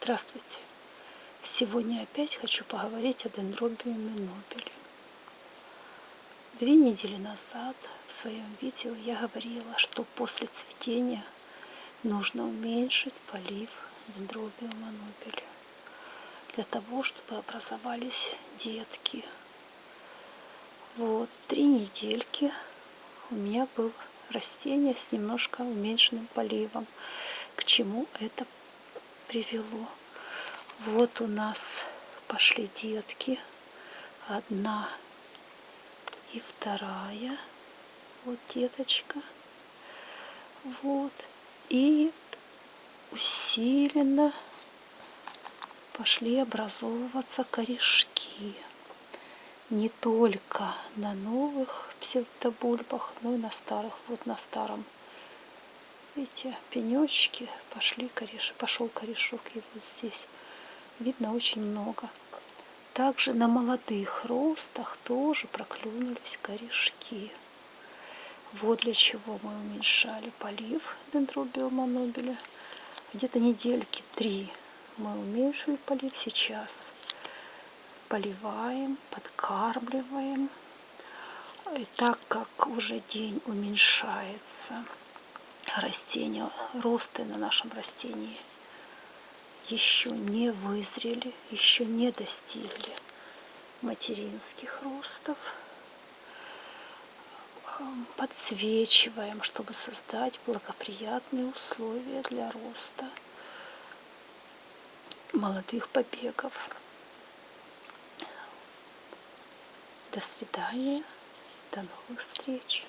Здравствуйте! Сегодня опять хочу поговорить о дендробиуме нобеле. Две недели назад в своем видео я говорила, что после цветения нужно уменьшить полив дендробиума нобеля для того, чтобы образовались детки. Вот, три недельки у меня было растение с немножко уменьшенным поливом. К чему это привело. Вот у нас пошли детки. Одна и вторая. Вот деточка. Вот. И усиленно пошли образовываться корешки. Не только на новых псевдобульбах, но и на старых. Вот на старом Видите, пенечки пошли кореш, пошел корешок и вот здесь видно очень много. Также на молодых ростах тоже проклюнулись корешки. Вот для чего мы уменьшали полив дендробиома нобеля. Где-то недельки три мы уменьшили полив. Сейчас поливаем, подкармливаем. И так как уже день уменьшается, растения, росты на нашем растении еще не вызрели, еще не достигли материнских ростов. Подсвечиваем, чтобы создать благоприятные условия для роста молодых побегов. До свидания, до новых встреч.